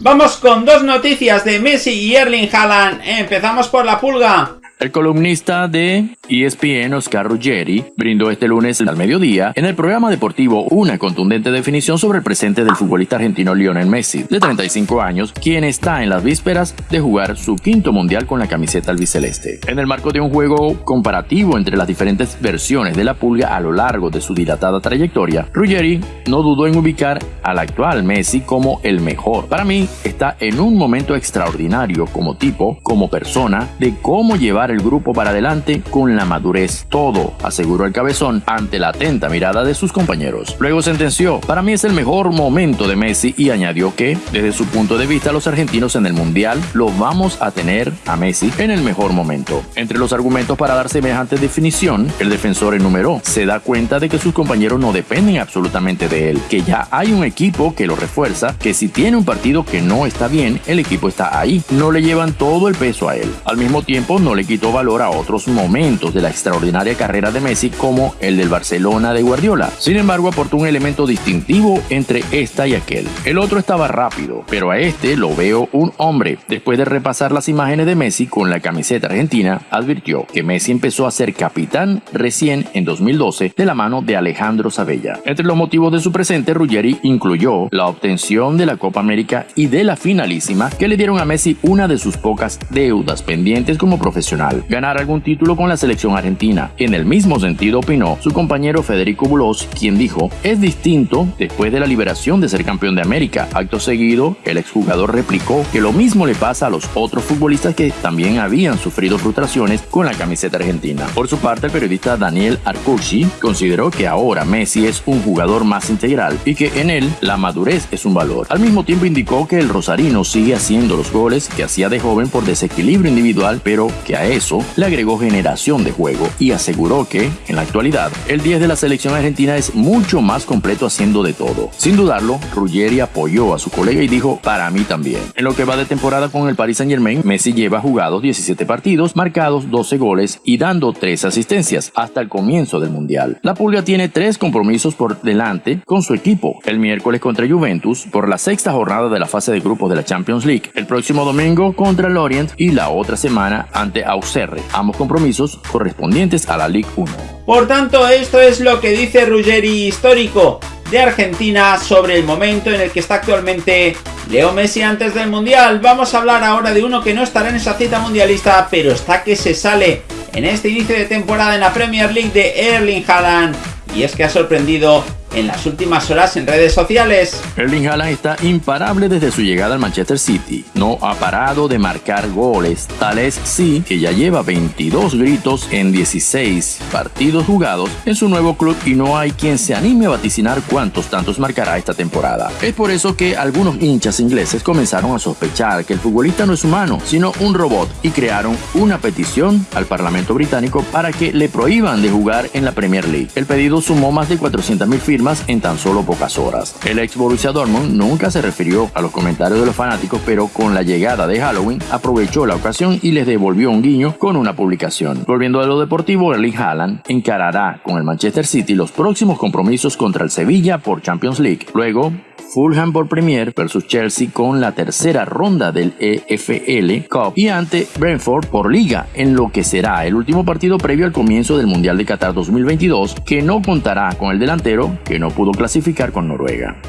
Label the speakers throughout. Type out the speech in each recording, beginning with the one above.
Speaker 1: Vamos con dos noticias de Messi y Erling Haaland. Empezamos por la pulga.
Speaker 2: El columnista de ESPN Oscar Ruggeri brindó este lunes al mediodía en el programa deportivo una contundente definición sobre el presente del futbolista argentino Lionel Messi, de 35 años, quien está en las vísperas de jugar su quinto mundial con la camiseta albiceleste. En el marco de un juego comparativo entre las diferentes versiones de la pulga a lo largo de su dilatada trayectoria, Ruggeri no dudó en ubicar al actual Messi como el mejor. Para mí, está en un momento extraordinario como tipo, como persona, de cómo llevar el grupo para adelante con la madurez. Todo, aseguró el cabezón ante la atenta mirada de sus compañeros. Luego sentenció, para mí es el mejor momento de Messi y añadió que, desde su punto de vista, los argentinos en el Mundial lo vamos a tener a Messi en el mejor momento. Entre los argumentos para dar semejante definición, el defensor enumeró, se da cuenta de que sus compañeros no dependen absolutamente de él, que ya hay un equipo que lo refuerza, que si tiene un partido que no está bien, el equipo está ahí, no le llevan todo el peso a él. Al mismo tiempo, no le quita valor a otros momentos de la extraordinaria carrera de Messi como el del Barcelona de Guardiola. Sin embargo, aportó un elemento distintivo entre esta y aquel. El otro estaba rápido, pero a este lo veo un hombre. Después de repasar las imágenes de Messi con la camiseta argentina, advirtió que Messi empezó a ser capitán recién en 2012 de la mano de Alejandro Sabella. Entre los motivos de su presente, Ruggeri incluyó la obtención de la Copa América y de la finalísima que le dieron a Messi una de sus pocas deudas pendientes como profesional ganar algún título con la selección argentina. En el mismo sentido opinó su compañero Federico Bulos, quien dijo, es distinto después de la liberación de ser campeón de América. Acto seguido, el exjugador replicó que lo mismo le pasa a los otros futbolistas que también habían sufrido frustraciones con la camiseta argentina. Por su parte, el periodista Daniel Arcucci consideró que ahora Messi es un jugador más integral y que en él la madurez es un valor. Al mismo tiempo indicó que el rosarino sigue haciendo los goles que hacía de joven por desequilibrio individual, pero que a él eso le agregó generación de juego y aseguró que, en la actualidad, el 10 de la selección argentina es mucho más completo haciendo de todo. Sin dudarlo, Ruggeri apoyó a su colega y dijo, para mí también. En lo que va de temporada con el Paris Saint Germain, Messi lleva jugados 17 partidos, marcados 12 goles y dando 3 asistencias hasta el comienzo del Mundial. La Pulga tiene 3 compromisos por delante con su equipo. El miércoles contra Juventus, por la sexta jornada de la fase de grupos de la Champions League. El próximo domingo contra el Orient y la otra semana ante Australia ambos compromisos correspondientes a la Ligue 1.
Speaker 1: Por tanto, esto es lo que dice Ruggeri histórico de Argentina sobre el momento en el que está actualmente Leo Messi antes del Mundial. Vamos a hablar ahora de uno que no estará en esa cita mundialista, pero está que se sale en este inicio de temporada en la Premier League de Erling Haaland. Y es que ha sorprendido en las últimas horas en redes sociales.
Speaker 2: Erling Haaland está imparable desde su llegada al Manchester City. No ha parado de marcar goles. Tal es sí que ya lleva 22 gritos en 16 partidos jugados en su nuevo club y no hay quien se anime a vaticinar cuántos tantos marcará esta temporada. Es por eso que algunos hinchas ingleses comenzaron a sospechar que el futbolista no es humano, sino un robot y crearon una petición al Parlamento británico para que le prohíban de jugar en la Premier League. El pedido sumó más de 400.000 firmas en tan solo pocas horas. El ex Borussia Dortmund nunca se refirió a los comentarios de los fanáticos, pero con la llegada de Halloween aprovechó la ocasión y les devolvió un guiño con una publicación. Volviendo a lo deportivo, Erling Haaland encarará con el Manchester City los próximos compromisos contra el Sevilla por Champions League. Luego, Fulham por Premier versus Chelsea con la tercera ronda del EFL Cup y ante Brentford por Liga, en lo que será el último partido previo al comienzo del Mundial de Qatar 2022, que no contará con el delantero que no pudo clasificar con Noruega.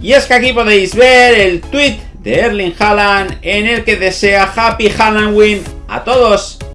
Speaker 1: Y es que aquí podéis ver el tweet de Erling Haaland en el que desea Happy Halloween a todos.